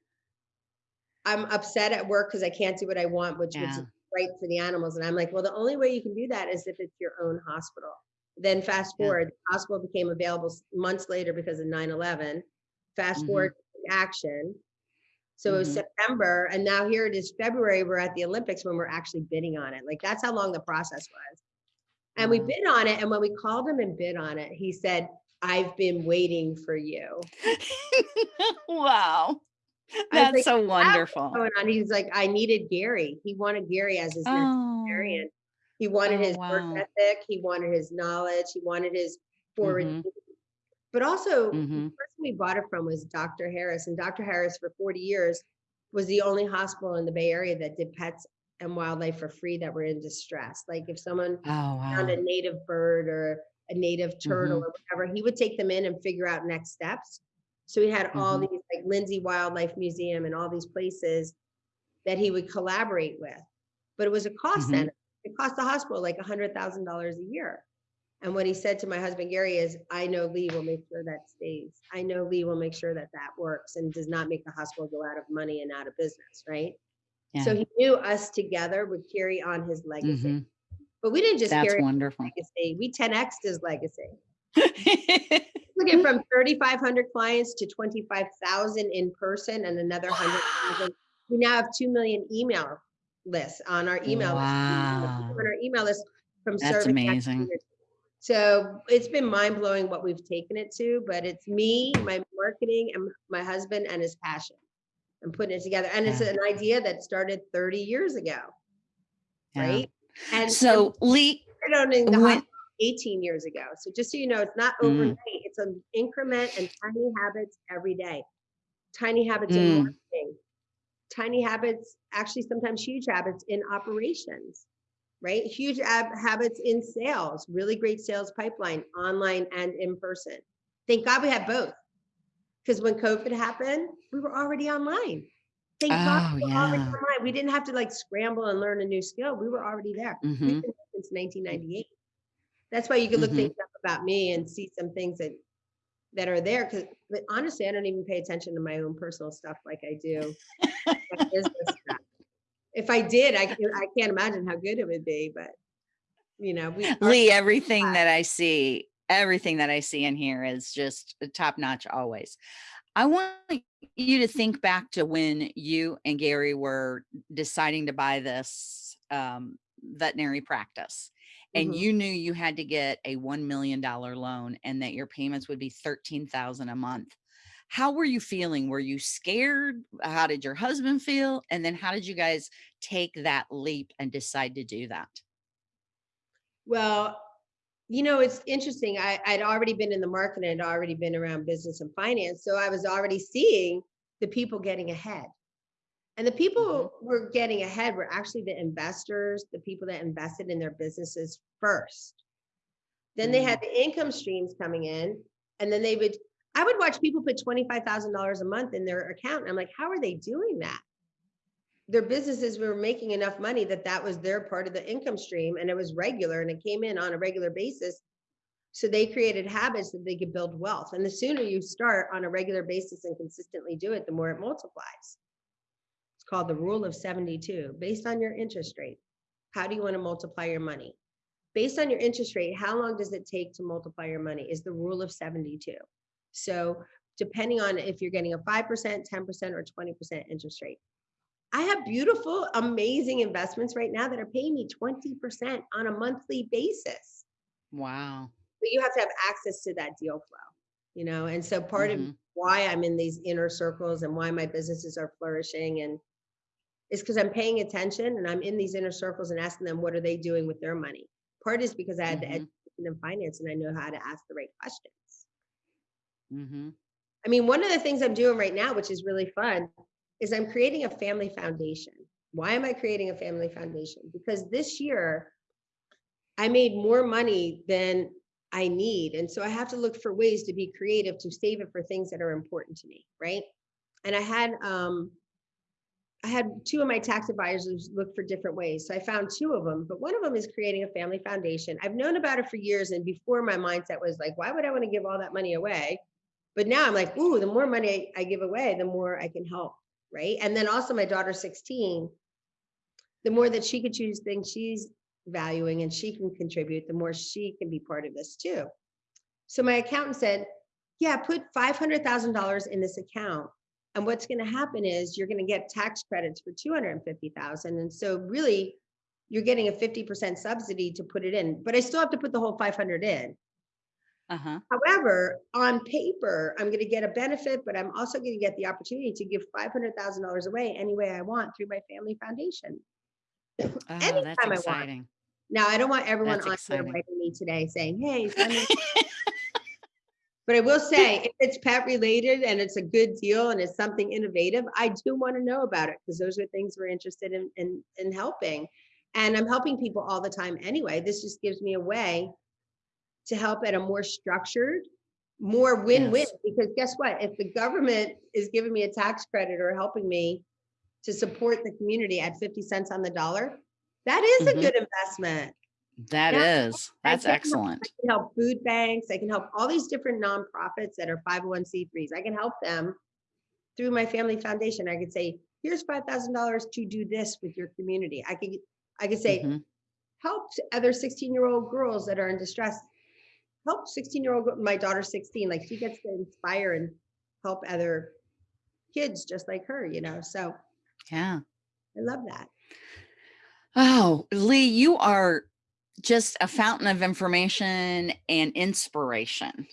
I'm upset at work because I can't do what I want, which Yeah. is right for the animals. And I'm like, well, the only way you can do that is if it's your own hospital. Then fast Yeah. forward, the hospital became available months later because of 9/11. Fast Mhm. forward action. So it was Mhm. September, and now here it is February. We're at the Olympics when we're actually bidding on it. Like that's how long the process was. And we Wow. bid on it, and when we called him and bid on it, he said, "I've been waiting for you." [LAUGHS] wow. That's like, so wonderful. Going on, he's like, "I needed Gary. He wanted Gary as his Oh. He wanted Oh, his work ethic. He wanted his knowledge. He wanted his forward. Mhm. thinking. But also, the Mhm. person we bought it from was Dr. Harris, and Dr. Harris for 40 years was the only hospital in the Bay Area that did pets and wildlife for free that were in distress. Like if someone oh, found a native bird or a native turtle Mhm. or whatever, he would take them in and figure out next steps. So he had all Mhm. these like Lindsay Wildlife Museum and all these places that he would collaborate with. But it was a cost Mhm. center. It cost the hospital like a hundred thousand dollars a year. And what he said to my husband Gary is, I know Lee will make sure that stays. I know Lee will make sure that that works and does not make the hospital go out of money and out of business, right? So he knew us together would carry on his legacy. Mhm. But we didn't just That's carry on wonderful. his legacy, [LAUGHS] we 10x'd his legacy. Looking from 3,500 clients to 25,000 in person and another 100,000. We now have 2 million email lists on our email list. Wow. On our email list from That's amazing. So it's been mind blowing what we've taken it to, but it's me, my marketing, and my husband and his passion and putting it together. And it's Yeah. an idea that started 30 years ago, Yeah. right? And So, Lee, started owning the when- 18 years ago. So just so you know, it's not Mm. overnight. It's an increment and tiny habits every day. Tiny habits in Mm. marketing. Tiny habits, actually sometimes huge habits in operations, right? Huge ab- habits in sales, really great sales pipeline, online and in person. Thank God we had both. Because when COVID happened, we were already online. Thank God Oh, we were already online. We didn't have to like scramble and learn a new skill. We were already there. We've Mhm. been there since 1998. That's why you can look Mhm. things up about me and see some things that that are there because but honestly, I don't even pay attention to my own personal stuff like I do business stuff. If I did, I can- I can't imagine how good it would be, but you know, we Lee, everything that I see, everything that I see in here is just top notch always. I want you to think back to when you and Gary were deciding to buy this um, veterinary practice and Mhm. you knew you had to get a $1 million loan and that your payments would be 13,000 a month. How were you feeling? Were you scared? How did your husband feel? And then how did you guys take that leap and decide to do that? Well, you know, it's interesting. I, I'd already been in the market and I'd already been around business and finance. So I was already seeing the people getting ahead. And the mm-hmm. people who were getting ahead were actually the investors, the people that invested in their businesses first. Then they had mm. the income streams coming in, and then they would, I would watch people put $25,000 a month in their account. And I'm like, how are they doing that? Their businesses were making enough money that that was their part of the income stream and it was regular and it came in on a regular basis. So they created habits that they could build wealth. And the sooner you start on a regular basis and consistently do it, the more it multiplies. It's called the rule of 72 based on your interest rate. How do you want to multiply your money? Based on your interest rate, how long does it take to multiply your money is the rule of 72. So depending on if you're getting a 5%, 10%, or 20% interest rate. I have beautiful, amazing investments right now that are paying me 20% on a monthly basis. Wow. But you have to have access to that deal flow, you know? And so part of Mhm. why I'm in these inner circles and why my businesses are flourishing and is because I'm paying attention and I'm in these inner circles and asking them what are they doing with their money. Part is because I had the Mhm. education in finance and I know how to ask the right questions. Hmm I mean, one of the things I'm doing right now, which is really fun, is I'm creating a family foundation. Why am I creating a family foundation? Because this year I made more money than I need. And so I have to look for ways to be creative to save it for things that are important to me, right? And I had um I had two of my tax advisors look for different ways. So I found two of them, but one of them is creating a family foundation. I've known about it for years and before my mindset was like, why would I want to give all that money away? But now I'm like, ooh, the more money I give away, the more I can help, right? And then also my daughter's 16, the more that she could choose things she's valuing and she can contribute, the more she can be part of this too. So my accountant said, yeah, put $500,000 in this account. And what's going to happen is you're going to get tax credits for 250,000. And so really you're getting a 50% subsidy to put it in, but I still have to put the whole 500 in. Uh-huh. However, on paper, I'm going to get a benefit, but I'm also going to get the opportunity to give $500,000 away any way I want through my family foundation. [CLEARS THROAT] Oh, Anytime that's I want. Now, I don't want everyone That's on exciting. here writing me today saying, hey, [LAUGHS] but I will say if it's pet related and it's a good deal and it's something innovative, I do want to know about it because those are things we're interested in, in, in helping. And I'm helping people all the time anyway. This just gives me a way to help at a more structured, more win-win. Yes. Because guess what? If the government is giving me a tax credit or helping me to support the community at 50 cents on the dollar, that is Mhm. a good investment. That Yeah, is. I That's help- excellent. I can help food banks. I can help all these different nonprofits that are 501c3s. I can help them through my family foundation. I could say, here's $5,000 to do this with your community. I could, I could say, Mhm. help other 16 year old girls that are in distress. Help 16 year old, my daughter's 16, like she gets to inspire and help other kids just like her, you know? So Yeah. I love that. Oh, Lee, you are just a fountain of information and inspiration.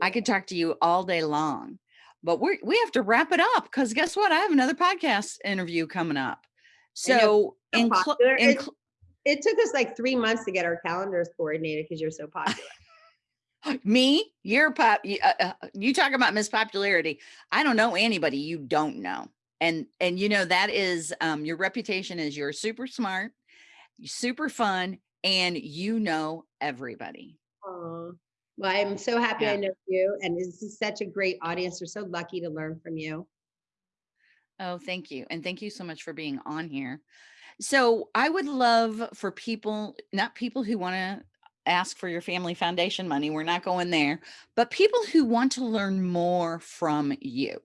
I could talk to you all day long, but we we have to wrap it up because guess what? I have another podcast interview coming up. So, so in, in It- It took us like three months to get our calendars coordinated because you're so popular. [GASPS] me, you're pop. You, uh, uh, you talk about Miss Popularity. I don't know anybody you don't know, and and you know that is um, your reputation is you're super smart, super fun, and you know everybody. Aw. Well, I'm so happy I know you, and this is such a great audience. We're so lucky to learn from you. Oh, thank you. And thank you so much for being on here. So I would love for people, not people who want to ask for your family foundation money. We're not going there. But people who want to learn more from you,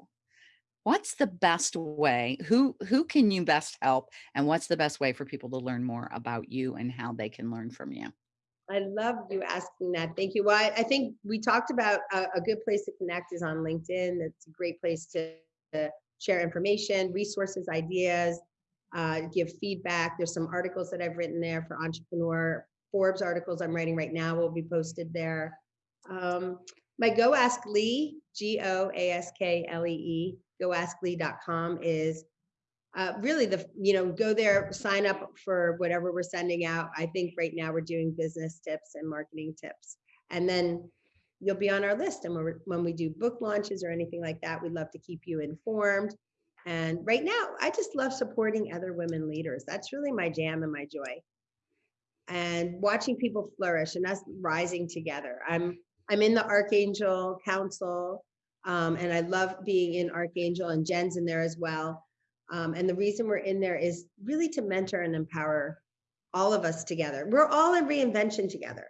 what's the best way? Who who can you best help? And what's the best way for people to learn more about you and how they can learn from you? I love you asking that. Thank you. Well, I, I think we talked about a, a, good place to connect is on LinkedIn. It's a great place to, to share information, resources, ideas, uh, give feedback. There's some articles that I've written there for entrepreneur. Forbes articles I'm writing right now will be posted there. Um, my Go Ask Lee, G O A S K L E E, goasklee.com is uh, really the, you know, go there, sign up for whatever we're sending out. I think right now we're doing business tips and marketing tips. And then you'll be on our list. And when we do book launches or anything like that, we'd love to keep you informed. And right now, I just love supporting other women leaders. That's really my jam and my joy. And watching people flourish and us rising together. I'm I'm in the Archangel Council, um, and I love being in Archangel, and Jen's in there as well. Um, and the reason we're in there is really to mentor and empower all of us together. We're all in reinvention together.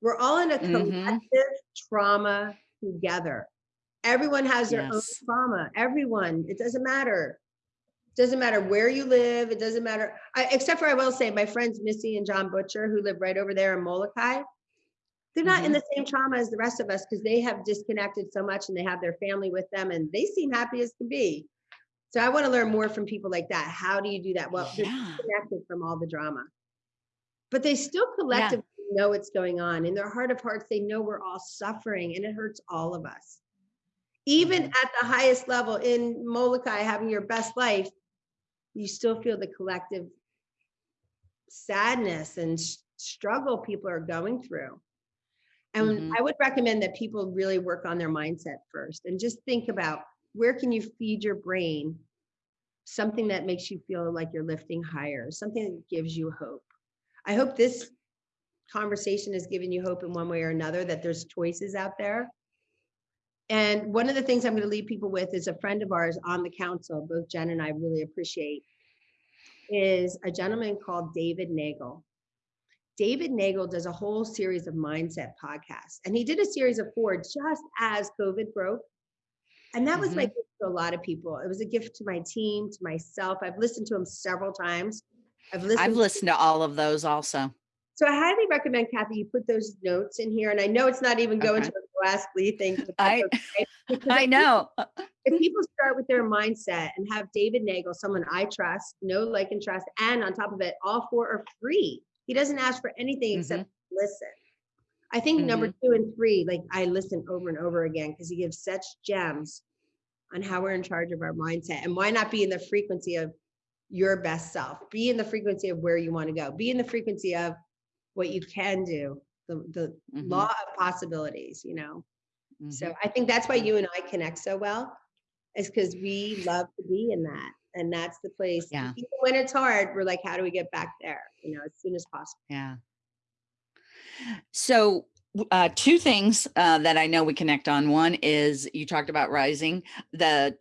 We're all in a mm-hmm. collective mm-hmm. trauma together. Everyone has their yes. own trauma. Everyone, it doesn't matter. It doesn't matter where you live. It doesn't matter. I, except for I will say, my friends Missy and John Butcher, who live right over there in Molokai, they're not mm-hmm. in the same trauma as the rest of us because they have disconnected so much and they have their family with them and they seem happy as can be. So I want to learn more from people like that. How do you do that? Well, yeah. they're connected from all the drama, but they still collectively yeah. know what's going on. In their heart of hearts, they know we're all suffering and it hurts all of us. Even mm-hmm. at the highest level in Molokai, having your best life, you still feel the collective sadness and struggle people are going through. And mm-hmm. I would recommend that people really work on their mindset first and just think about where can you feed your brain something that makes you feel like you're lifting higher, something that gives you hope. I hope this conversation has given you hope in one way or another that there's choices out there. And one of the things I'm going to leave people with is a friend of ours on the council, both Jen and I really appreciate, is a gentleman called David Nagel. David Nagel does a whole series of mindset podcasts, and he did a series of four just as COVID broke. And that was mm-hmm. my gift to a lot of people. It was a gift to my team, to myself. I've listened to them several times. I've listened. I've listened to, to all of those also. So I highly recommend, Kathy, you put those notes in here. And I know it's not even going okay. to Ask Lee thing. I. I know. if people start with their mindset and have David Nagel, someone I trust, know, like, and trust, and on top of it, all four are free. He doesn't ask for anything mm-hmm. except listen. I think mm-hmm. number two and three, like I listen over and over again because he gives such gems on how we're in charge of our mindset. And why not be in the frequency of your best self? Be in the frequency of where you want to go. Be in the frequency of what you can do, the, the mm-hmm. law of possibilities, you know? Mm-hmm. So I think that's why you and I connect so well, is because we love to be in that. And that's the place. Yeah. Even when it's hard, we're like, how do we get back there? You know, as soon as possible. Yeah. So uh, two things uh, that I know we connect on. One is you talked about rising. The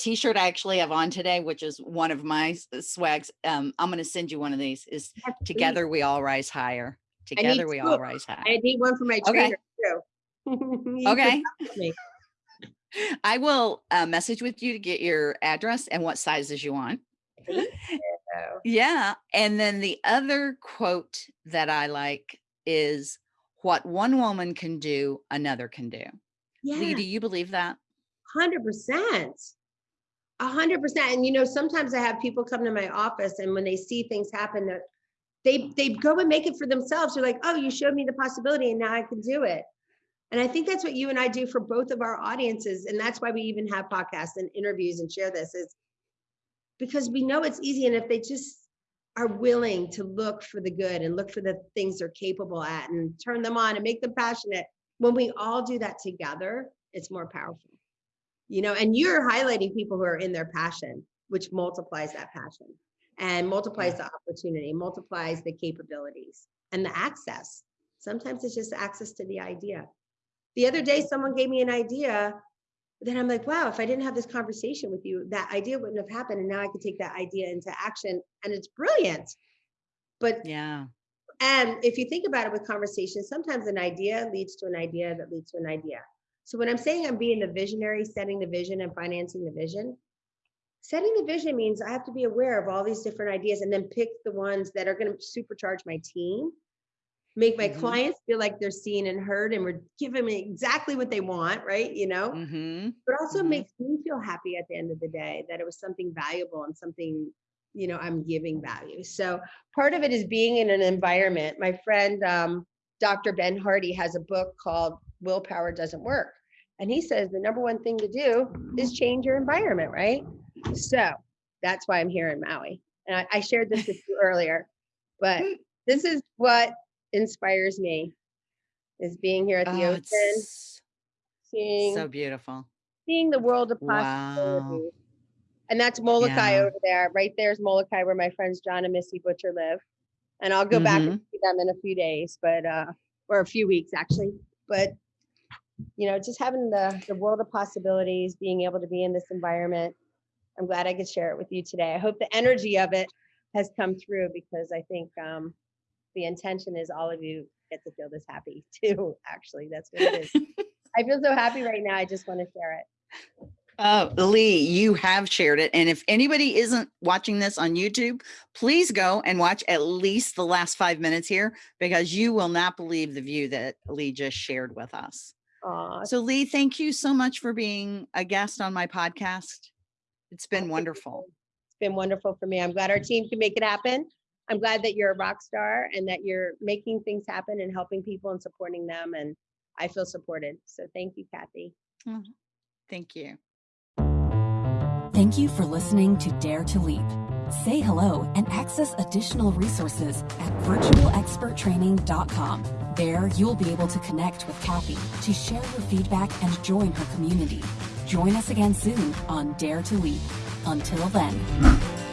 t-shirt I actually have on today, which is one of my swags. Um, I'm going to send you one of these. Is together we all rise higher. Together we two. all rise higher. I need one for my trainer [LAUGHS] okay. too. okay. [LAUGHS] I will uh, message with you to get your address and what sizes you want. [LAUGHS] yeah. And then the other quote that I like is what one woman can do, another can do. Yeah. Lee, do you believe that? 100%. A hundred percent. And you know, sometimes I have people come to my office and when they see things happen that they they go and make it for themselves. They're like, oh, you showed me the possibility and now I can do it. And I think that's what you and I do for both of our audiences. And that's why we even have podcasts and interviews and share this is because we know it's easy. And if they just are willing to look for the good and look for the things they're capable at and turn them on and make them passionate, when we all do that together, it's more powerful. You know, and you're highlighting people who are in their passion, which multiplies that passion and multiplies the opportunity, multiplies the capabilities and the access. Sometimes it's just access to the idea. The other day, someone gave me an idea. Then I'm like, wow, if I didn't have this conversation with you, that idea wouldn't have happened. And now I can take that idea into action and it's brilliant. But yeah, and if you think about it with conversation, sometimes an idea leads to an idea that leads to an idea. So when I'm saying I'm being the visionary, setting the vision and financing the vision, setting the vision means I have to be aware of all these different ideas and then pick the ones that are going to supercharge my team, make my Mhm. clients feel like they're seen and heard and we're giving them exactly what they want, right? You know, Mhm. but also Mhm. makes me feel happy at the end of the day that it was something valuable and something you know i'm giving value so part of it is being in an environment my friend um, dr ben hardy has a book called willpower doesn't work and he says the number one thing to do is change your environment right so that's why i'm here in maui and i, I shared this with you [LAUGHS] earlier but this is what inspires me is being here at the Oh, ocean seeing so beautiful. seeing the world of Wow. possibilities. And that's Molokai Yeah. over there. Right there's Molokai where my friends John and Missy Butcher live. And I'll go back Mm-hmm. and see them in a few days, but uh or a few weeks actually. But you know, just having the the world of possibilities, being able to be in this environment. I'm glad I could share it with you today. I hope the energy of it has come through because I think um the intention is all of you get to feel this happy [LAUGHS] too. Actually, that's what it is. [LAUGHS] I feel so happy right now. I just want to share it. Oh, Lee, you have shared it. And if anybody isn't watching this on YouTube, please go and watch at least the last five minutes here because you will not believe the view that Lee just shared with us. Aw, So, Lee, thank you so much for being a guest on my podcast. It's been wonderful. It's been wonderful for me. I'm glad our team can make it happen. I'm glad that you're a rock star and that you're making things happen and helping people and supporting them. And I feel supported. So thank you, Kathy. Mm-hmm. Thank you. Thank you for listening to Dare to Leap. Say hello and access additional resources at virtualexperttraining.com. There, you'll be able to connect with Kathy to share your feedback and join her community. Join us again soon on Dare to Leap. Until then.